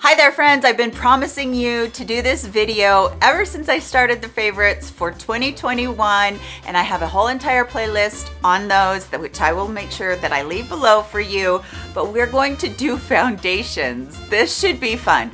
Hi there friends, I've been promising you to do this video ever since I started the favorites for 2021 and I have a whole entire playlist on those that which I will make sure that I leave below for you but we're going to do foundations. This should be fun.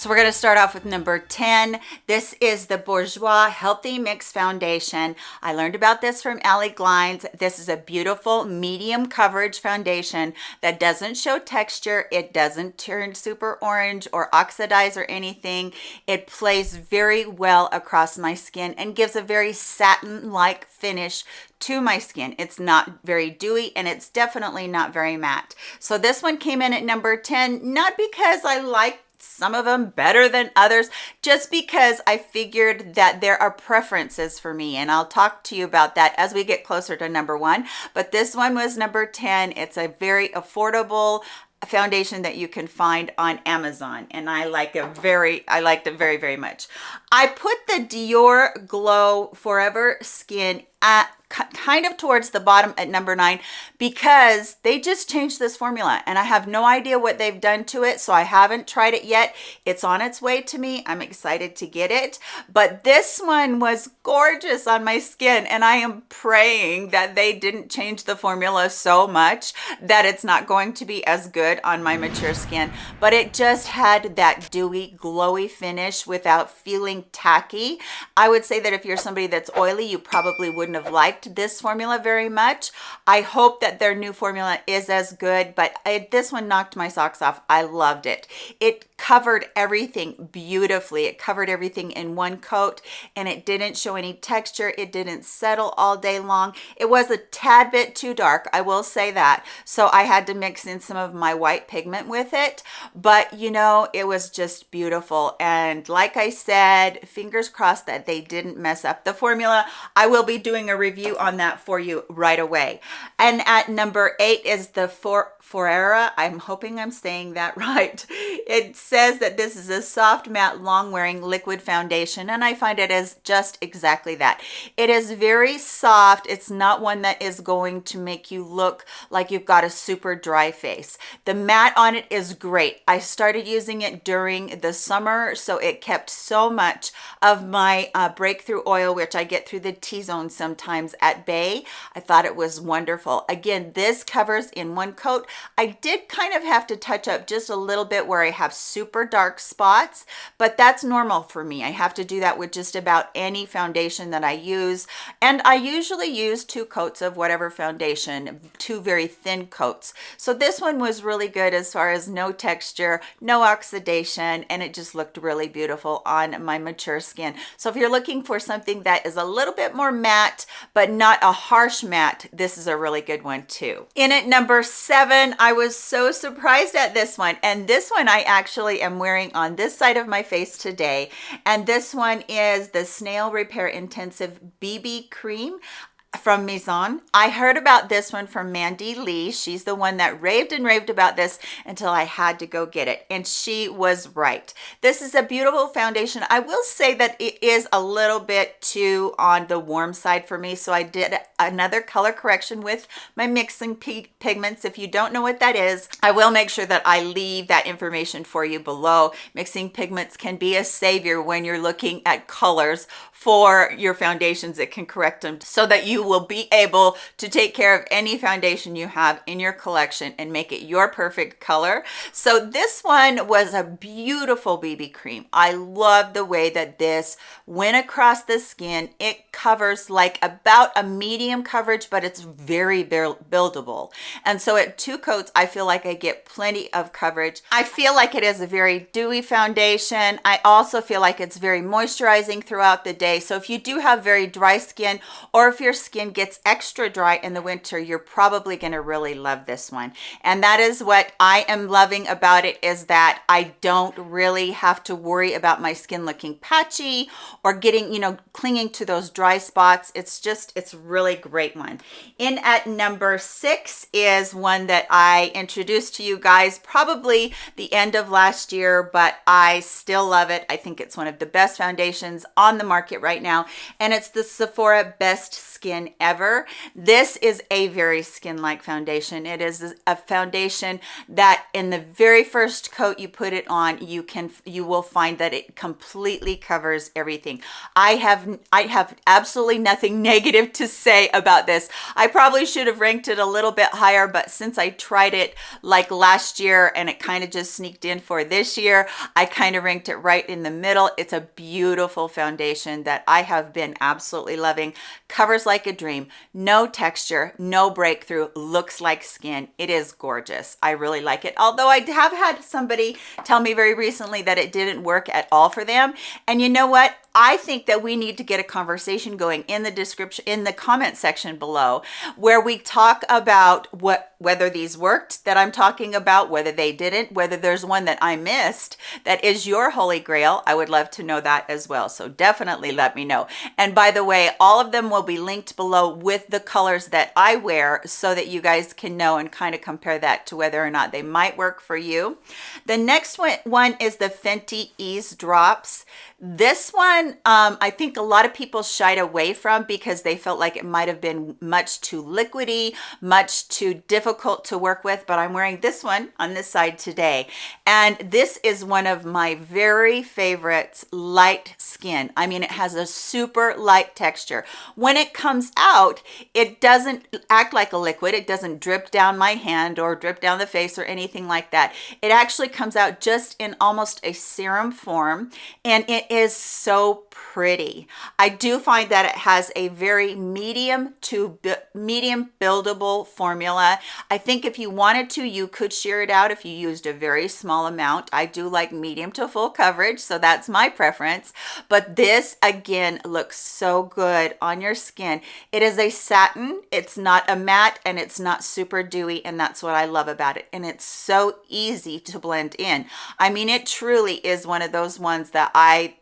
So we're gonna start off with number 10. This is the Bourjois Healthy Mix Foundation. I learned about this from Allie Glines. This is a beautiful medium coverage foundation that doesn't show texture. It doesn't turn super orange or oxidize or anything. It plays very well across my skin and gives a very satin-like finish to my skin. It's not very dewy and it's definitely not very matte. So this one came in at number 10, not because I like some of them better than others just because I figured that there are preferences for me and I'll talk to you about that as we get closer to number one. But this one was number 10 it's a very affordable foundation that you can find on Amazon and I like it very I liked it very very much. I put the Dior Glow Forever Skin at kind of towards the bottom at number nine because they just changed this formula and I have no idea what they've done to it so I haven't tried it yet. It's on its way to me. I'm excited to get it. But this one was gorgeous on my skin and I am praying that they didn't change the formula so much that it's not going to be as good on my mature skin. But it just had that dewy glowy finish without feeling tacky. I would say that if you're somebody that's oily you probably wouldn't have liked liked this formula very much. I hope that their new formula is as good, but I, this one knocked my socks off. I loved it. It covered everything beautifully. It covered everything in one coat and it didn't show any texture. It didn't settle all day long. It was a tad bit too dark, I will say that. So I had to mix in some of my white pigment with it, but you know, it was just beautiful. And like I said, fingers crossed that they didn't mess up the formula. I will be doing a review on that for you right away. And at number eight is the For Forera. I'm hoping I'm saying that right. It says that this is a soft matte long wearing liquid foundation and I find it is just exactly that. It is very soft. It's not one that is going to make you look like you've got a super dry face. The matte on it is great. I started using it during the summer so it kept so much of my uh, breakthrough oil which I get through the T-zone sometimes at bay. I thought it was wonderful. Again, this covers in one coat. I did kind of have to touch up just a little bit where I have super dark spots, but that's normal for me. I have to do that with just about any foundation that I use. And I usually use two coats of whatever foundation, two very thin coats. So this one was really good as far as no texture, no oxidation, and it just looked really beautiful on my mature skin. So if you're looking for something that is a little bit more matte, but not a harsh matte, this is a really good one too. In at number seven, I was so surprised at this one. And this one I actually am wearing on this side of my face today. And this one is the Snail Repair Intensive BB Cream from Mizon. I heard about this one from Mandy Lee. She's the one that raved and raved about this until I had to go get it. And she was right. This is a beautiful foundation. I will say that it is a little bit too on the warm side for me. So I did another color correction with my mixing pigments. If you don't know what that is, I will make sure that I leave that information for you below. Mixing pigments can be a savior when you're looking at colors for your foundations. It can correct them so that you will be able to take care of any foundation you have in your collection and make it your perfect color. So this one was a beautiful BB cream. I love the way that this went across the skin. It covers like about a medium coverage, but it's very buildable. And so at two coats, I feel like I get plenty of coverage. I feel like it is a very dewy foundation. I also feel like it's very moisturizing throughout the day day. So if you do have very dry skin or if your skin gets extra dry in the winter you're probably going to really love this one. And that is what i am loving about it is that i don't really have to worry about my skin looking patchy or getting you know clinging to those dry spots. It's just it's really great one. In at number six is one that i introduced to you guys probably the end of last year but i still love it. I think it's one of the best foundations on the market right now and it's the Sephora Best Skin Ever. This is a very skin-like foundation. It is a foundation that in the very first coat you put it on, you can you will find that it completely covers everything. I have I have absolutely nothing negative to say about this. I probably should have ranked it a little bit higher, but since I tried it like last year and it kind of just sneaked in for this year, I kind of ranked it right in the middle. It's a beautiful foundation that I have been absolutely loving. Covers like a dream, no texture, no breakthrough, looks like skin. It is gorgeous. I really like it. Although I have had somebody tell me very recently that it didn't work at all for them. And you know what? I think that we need to get a conversation going in the description in the comment section below where we talk about what whether these worked that I'm talking about, whether they didn't, whether there's one that I missed that is your holy grail. I would love to know that as well. So definitely let me know. And by the way, all of them will be linked below with the colors that I wear so that you guys can know and kind of compare that to whether or not they might work for you. The next one is the Fenty Eaze Drops. This one, um, I think a lot of people shied away from because they felt like it might have been much too liquidy, much too difficult to work with, but I'm wearing this one on this side today. And this is one of my very favorites, light skin. I mean, it has a super light texture. When it comes out, it doesn't act like a liquid. It doesn't drip down my hand or drip down the face or anything like that. It actually comes out just in almost a serum form and is so pretty. I do find that it has a very medium to medium buildable formula. I think if you wanted to, you could shear it out if you used a very small amount. I do like medium to full coverage, so that's my preference. But this, again, looks so good on your skin. It is a satin. It's not a matte and it's not super dewy, and that's what I love about it. And it's so easy to blend in. I mean, it truly is one of those ones that I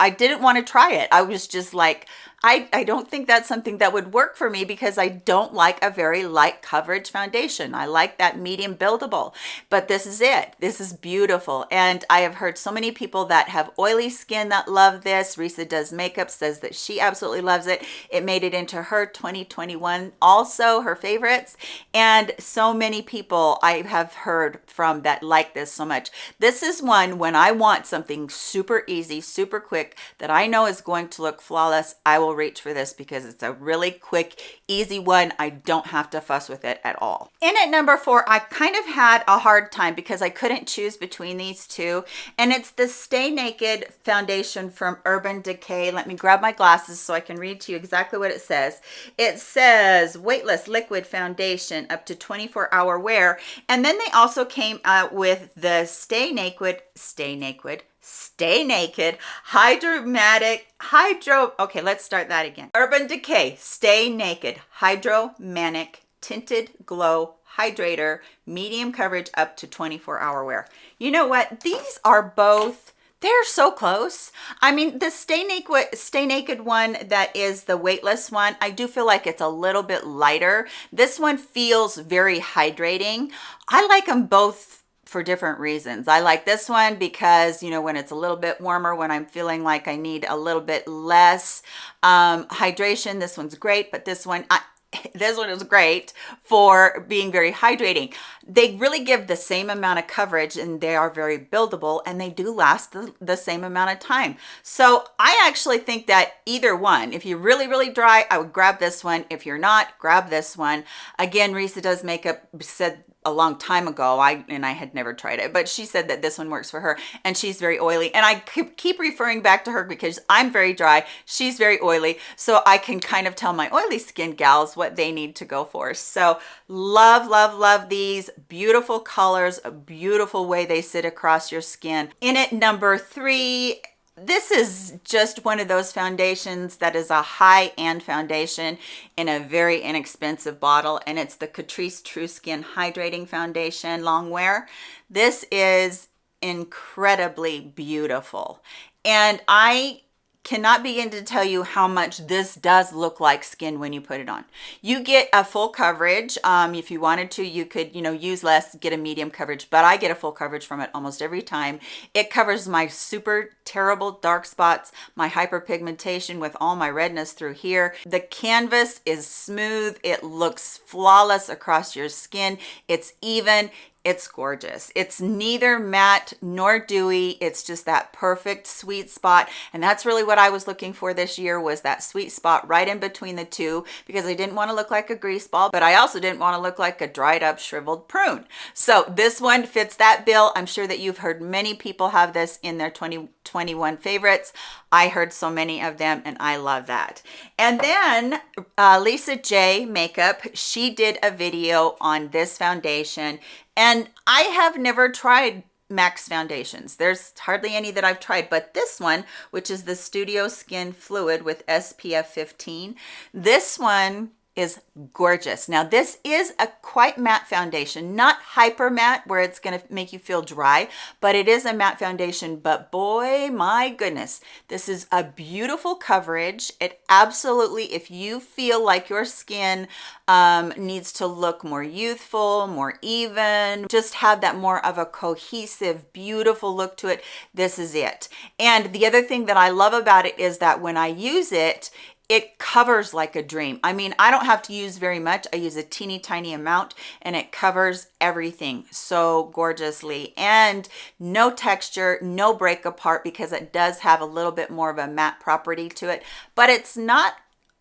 I didn't want to try it. I was just like, I, I don't think that's something that would work for me because I don't like a very light coverage foundation. I like that medium buildable, but this is it. This is beautiful. And I have heard so many people that have oily skin that love this. Risa Does Makeup says that she absolutely loves it. It made it into her 2021 also, her favorites. And so many people I have heard from that like this so much. This is one when I want something super easy, super quick that I know is going to look flawless. I will will reach for this because it's a really quick, easy one. I don't have to fuss with it at all. In at number four, I kind of had a hard time because I couldn't choose between these two. And it's the Stay Naked foundation from Urban Decay. Let me grab my glasses so I can read to you exactly what it says. It says weightless liquid foundation up to 24 hour wear. And then they also came out with the Stay Naked, Stay Naked, Stay Naked, Hydromatic, Hydro, okay, let's start that again. Urban Decay, Stay Naked, Hydromaniac, Tinted Glow, Hydrator, medium coverage up to 24 hour wear. You know what? These are both they're so close. I mean, the Stay Naked, Stay Naked one that is the weightless one, I do feel like it's a little bit lighter. This one feels very hydrating. I like them both for different reasons. I like this one because, you know, when it's a little bit warmer, when I'm feeling like I need a little bit less um, hydration, this one's great, but this one, I, this one is great for being very hydrating. They really give the same amount of coverage and they are very buildable and they do last the, the, same amount of time. So I actually think that either one, if you're really, really dry, I would grab this one. If you're not, grab this one. Again, Risa Does Makeup said a long time ago i and i had never tried it but she said that this one works for her and she's very oily and i keep referring back to her because i'm very dry she's very oily so i can kind of tell my oily skin gals what they need to go for. So love love love these beautiful colors a beautiful way they sit across your skin. In it number three this is just one of those foundations that is a high-end foundation in a very inexpensive bottle and it's the Catrice True Skin Hydrating Foundation long wear. This is incredibly beautiful and I cannot begin to tell you how much this does look like skin when you put it on you get a full coverage um, if you wanted to you could you know use less get a medium coverage but i get a full coverage from it almost every time it covers my super terrible dark spots, my hyperpigmentation with all my redness through here. The canvas is smooth. It looks flawless across your skin. It's even it's gorgeous. It's neither matte nor dewy. It's just that perfect sweet spot. And that's really what i was looking for this year was that sweet spot right in between the two because i didn't want to look like a grease ball but i also didn't want to look like a dried up shriveled prune. So this one fits that bill. I'm sure that you've heard many people have this in their 2021 favorites. I heard so many of them and i love that. And then uh, lisa j makeup she did a video on this foundation and I have never tried MAC's foundations. There's hardly any that I've tried, but this one, which is the Studio Skin Fluid with SPF 15, this one is gorgeous. Now this is a quite matte foundation, not hyper matte where it's going to make you feel dry, but it is a matte foundation. But boy, my goodness, this is a beautiful coverage. It absolutely, if you feel like your skin um, needs to look more youthful, more even, just have that more of a cohesive, beautiful look to it, this is it. And the other thing that I love about it is that when I use it, it covers like a dream. I mean, I don't have to use very much. I use a teeny tiny amount and it covers everything so gorgeously and no texture, no break apart because it does have a little bit more of a matte property to it, but it's not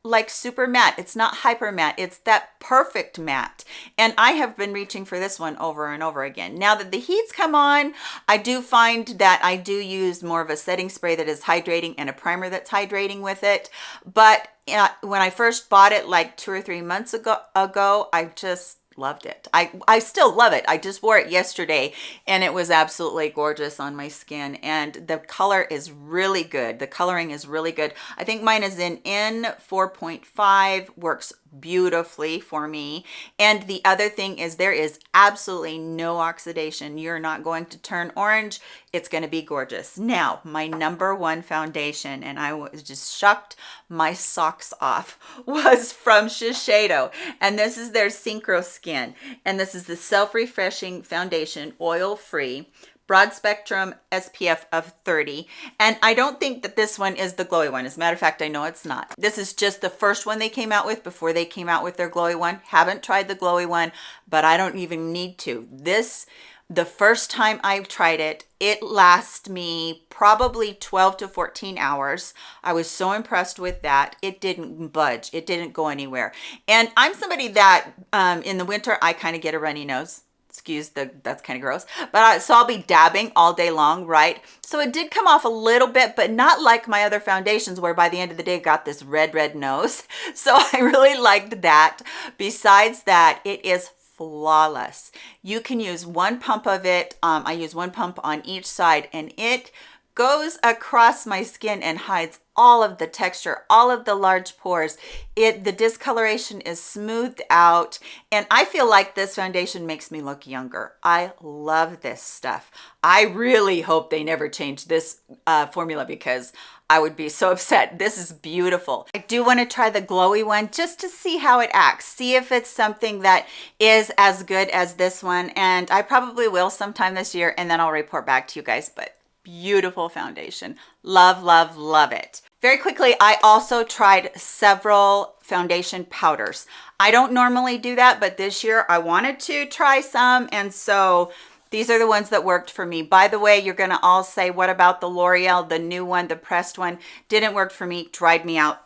like super matte. It's not hyper matte. It's that perfect matte. And i have been reaching for this one over and over again. Now that the heats come on i do find that i do use more of a setting spray that is hydrating and a primer that's hydrating with it. But uh, when i first bought it like two or three months ago ago i just loved it. I i still love it. I just wore it yesterday and it was absolutely gorgeous on my skin. And the color is really good. The coloring is really good. I think mine is in n 4.5 works beautifully for me. And the other thing is there is absolutely no oxidation. You're not going to turn orange. It's going to be gorgeous. Now my number one foundation and i was just shocked my socks off was from shiseido. And this is their synchro skin. And this is the self-refreshing foundation oil free broad spectrum SPF of 30. And I don't think that this one is the glowy one. As a matter of fact, I know it's not. This is just the first one they came out with before they came out with their glowy one. Haven't tried the glowy one, but I don't even need to. This, the first time I tried it, it lasts me probably 12 to 14 hours. I was so impressed with that. It didn't budge. It didn't go anywhere. And I'm somebody that um, in the winter, I kind of get a runny nose excuse the that's kind of gross but I, so i'll be dabbing all day long right? So it did come off a little bit but not like my other foundations where by the end of the day got this red red nose. So i really liked that. Besides that it is flawless. You can use one pump of it um, i use one pump on each side and it goes across my skin and hides all of the texture all of the large pores. It the discoloration is smoothed out and i feel like this foundation makes me look younger. I love this stuff. I really hope they never change this uh, formula because i would be so upset. This is beautiful. I do want to try the glowy one just to see how it acts see if it's something that is as good as this one and i probably will sometime this year and then i'll report back to you guys but beautiful foundation. Love love love it. Very quickly i also tried several foundation powders. I don't normally do that but this year i wanted to try some and so these are the ones that worked for me. By the way you're gonna all say what about the l'oreal the new one the pressed one? Didn't work for me dried me out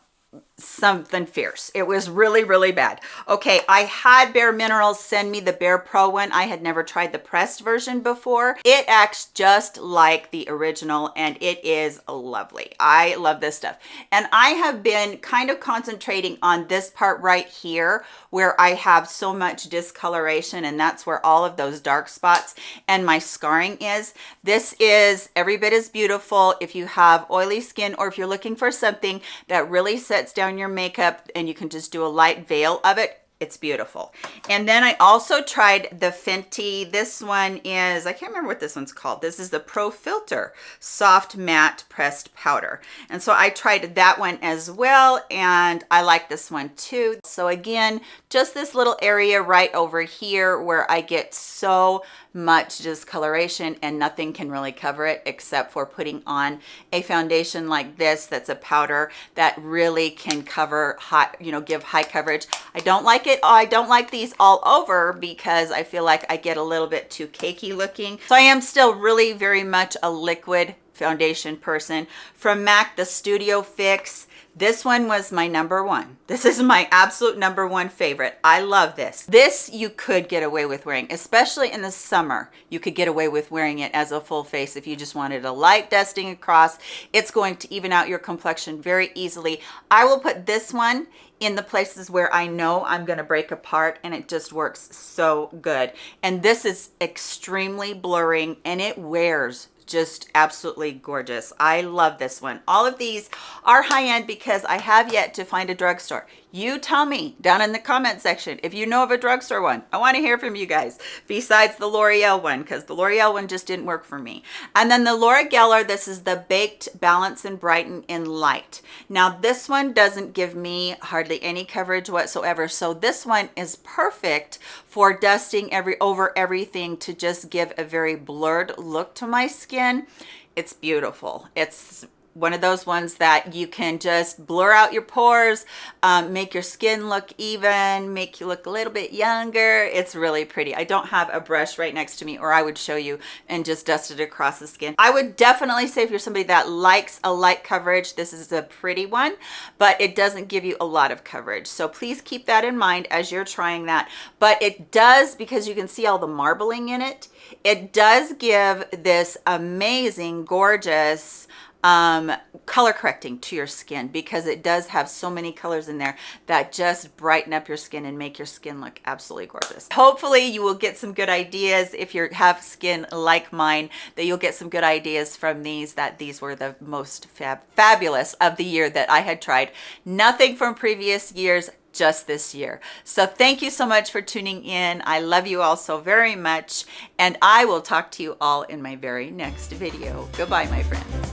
something fierce. It was really really bad. Okay i had bare minerals send me the bare pro one. I had never tried the pressed version before. It acts just like the original and it is lovely. I love this stuff. And i have been kind of concentrating on this part right here where i have so much discoloration and that's where all of those dark spots and my scarring is. This is every bit as beautiful. If you have oily skin or if you're looking for something that really sets down your makeup and you can just do a light veil of it it's beautiful. And then i also tried the fenty. This one is i can't remember what this one's called. This is the pro filter soft matte pressed powder. And so i tried that one as well and i like this one too. So again just this little area right over here where i get so much discoloration and nothing can really cover it except for putting on a foundation like this that's a powder that really can cover hot you know give high coverage. I don't like it i don't like these all over because i feel like i get a little bit too cakey looking so i am still really very much a liquid foundation person from mac the studio fix this one was my number one. This is my absolute number one favorite. I love this. This you could get away with wearing, especially in the summer. You could get away with wearing it as a full face if you just wanted a light dusting across. It's going to even out your complexion very easily. I will put this one in the places where I know I'm going to break apart and it just works so good. And this is extremely blurring and it wears just absolutely gorgeous. I love this one. All of these are high-end because I have yet to find a drugstore. You tell me down in the comment section if you know of a drugstore one. I want to hear from you guys besides the L'Oreal one because the L'Oreal one just didn't work for me. And then the Laura Geller, this is the Baked Balance and Brighten in Light. Now this one doesn't give me hardly any coverage whatsoever. So this one is perfect for dusting every over everything to just give a very blurred look to my skin. It's beautiful. It's one of those ones that you can just blur out your pores um, make your skin look even make you look a little bit younger. It's really pretty. I don't have a brush right next to me or i would show you and just dust it across the skin. I would definitely say if you're somebody that likes a light coverage this is a pretty one but it doesn't give you a lot of coverage. So please keep that in mind as you're trying that. But it does because you can see all the marbling in it it does give this amazing gorgeous um, color correcting to your skin because it does have so many colors in there that just brighten up your skin and make your skin look absolutely gorgeous. Hopefully you will get some good ideas if you have skin like mine that you'll get some good ideas from these that these were the most fab fabulous of the year that I had tried. Nothing from previous years just this year. So thank you so much for tuning in. I love you all so very much and I will talk to you all in my very next video. Goodbye, my friends.